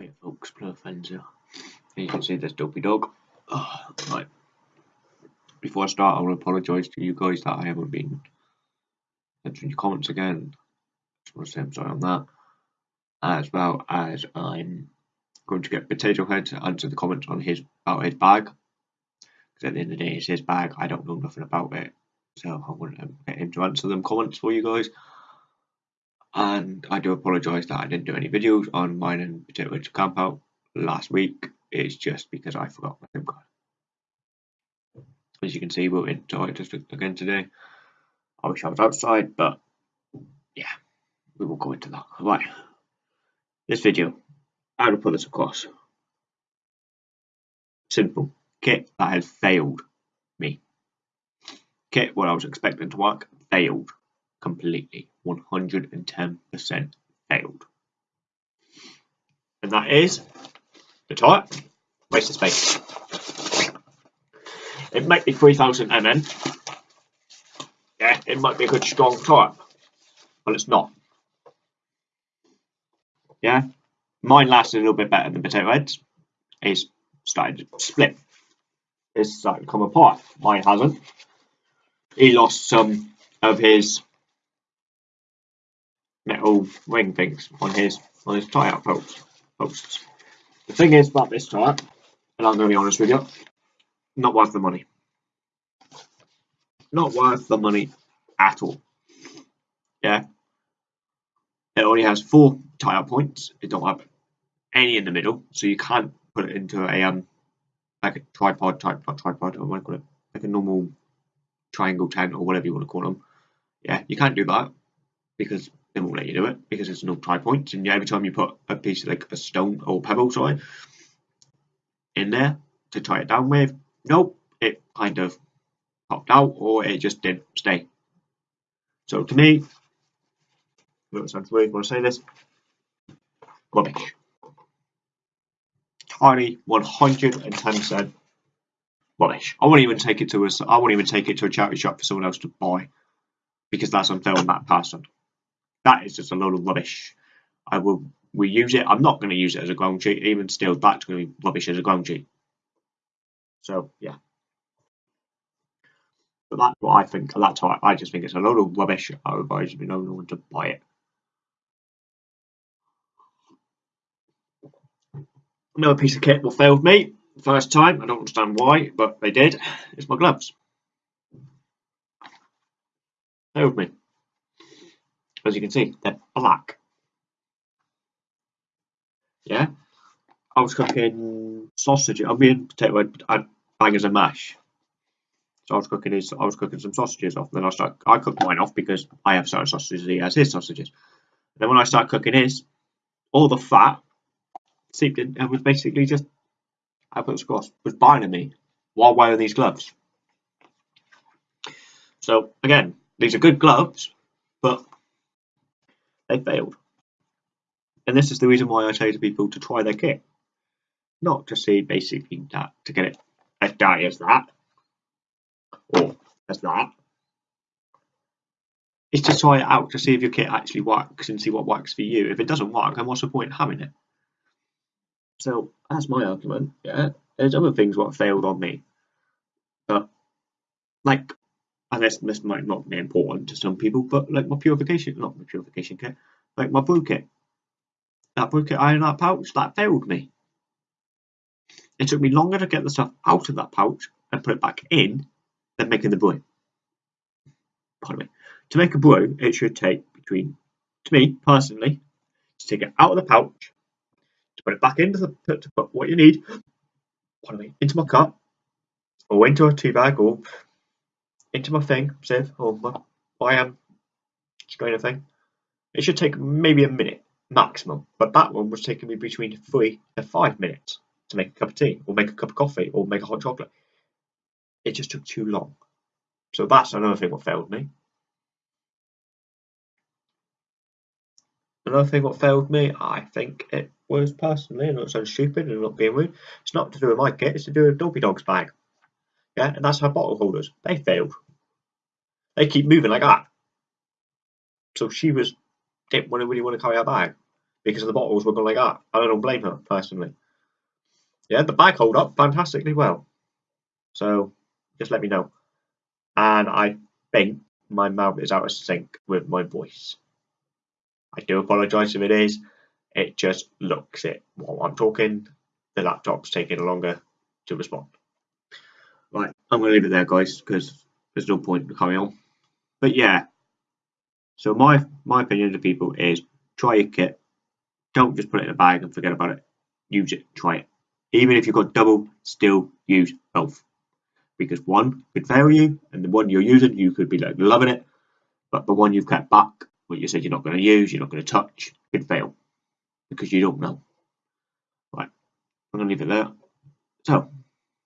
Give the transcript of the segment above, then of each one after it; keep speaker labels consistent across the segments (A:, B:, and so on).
A: Wait, folks. As you can see, there's Dopey Dog. Oh, right. Before I start, I to apologise to you guys that I haven't been answering your comments again. Just want to say I'm sorry on that. As well as I'm going to get Potato Head to answer the comments on his about his bag. Because at the end of the day, it's his bag. I don't know nothing about it. So I'm going to get him to answer them comments for you guys. And I do apologise that I didn't do any videos on mine and Potato Head's camp out last week. It's just because I forgot my SIM card. As you can see, we're in Toy again today. I wish I was outside, but yeah, we will go into that. Right, this video, how to put this across. Simple. Kit that has failed me. Kit what I was expecting to work failed completely. 110% failed. And that is the type Waste of space. It might be 3000 mm. Yeah, it might be a good strong type, but it's not. Yeah, mine lasted a little bit better than Potato Head's. It's started to split. It's started to come apart. Mine hasn't. He lost some of his metal ring things on his on his tyre posts. posts. The thing is about this tyre, and I'm going to be honest with you, not worth the money. Not worth the money at all. Yeah. It only has four tie points. It don't have any in the middle, so you can't put it into a um like a tripod type, not tripod. I want to call it like a normal triangle tent or whatever you want to call them. Yeah, you can't do that because they won't let you do it because there's no tie points. And every time you put a piece like a stone or pebble, sorry, in there to tie it down with, nope, it kind of popped out or it just didn't stay. So to me, it sounds weird when I say this, rubbish. Tiny 110% rubbish. I won't even take it to a, I won't even take it to a charity shop for someone else to buy because that's unfair on that person. That is just a load of rubbish. I will we use it. I'm not going to use it as a ground sheet. Even still, that's going to be rubbish as a ground sheet. So yeah. But that's what I think. That's how I, I just think it's a load of rubbish. I advise you no one to buy it. Another piece of kit will failed me first time. I don't understand why, but they did. It's my gloves. Failed me. As you can see, they're black. Yeah. I was cooking sausage. I mean potato and bangers and mash. So I was cooking his, I was cooking some sausages off. Then I start, I cooked mine off because I have certain sausages. He has his sausages. then when I start cooking his, all the fat seeped in and was basically just, I put squash was binding me while wearing these gloves. So again, these are good gloves, but they failed. And this is the reason why I say to people to try their kit, not to see basically that to get it as die as that or as that. Is to try it out to see if your kit actually works and see what works for you. If it doesn't work, then what's the point in having it? So that's my argument. Yeah, there's other things what failed on me, but like, and this this might not be important to some people, but like my purification, not my purification kit, like my brew kit, that brew kit iron that pouch that failed me. It took me longer to get the stuff out of that pouch and put it back in than making the brew. Pardon me. To make a brew, it should take between, to me personally, to take it out of the pouch, to put it back into the, to put what you need, pardon me, into my cup, or into a tea bag, or into my thing, sieve, or my, um, strainer thing. It should take maybe a minute maximum, but that one was taking me between three and five minutes to make a cup of tea, or make a cup of coffee, or make a hot chocolate it just took too long. So that's another thing what failed me. Another thing what failed me, I think it was personally, and it sounds stupid and not being rude, it's not to do with my kit, it's to do with Dopey Dog's bag. Yeah, and that's her bottle holders. They failed. They keep moving like that. So she was didn't really want to carry her bag. because the bottles were going like that. I don't blame her personally. Yeah, the bag hold up fantastically well. So just let me know. And I think my mouth is out of sync with my voice. I do apologise if it is. It just looks it while I'm talking. The laptop's taking longer to respond. I'm going to leave it there, guys, because there's no point in carrying on. But yeah, so my my opinion to people is try your kit. Don't just put it in a bag and forget about it. Use it, try it. Even if you've got double, still use both. Because one could fail you, and the one you're using, you could be like loving it, but the one you've kept back, what you said you're not going to use, you're not going to touch, could fail because you don't know. Right, I'm going to leave it there. So,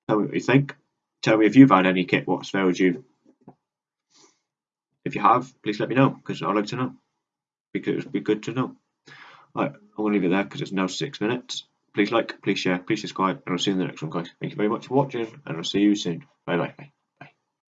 A: tell me what you think. Tell me if you've had any kit what's failed you. If you have, please let me know because I'd like to know. Because it'd be good to know. Right, I'm going to leave it there because it's now six minutes. Please like, please share, please subscribe, and I'll see you in the next one, guys. Thank you very much for watching, and I'll see you soon. Bye bye.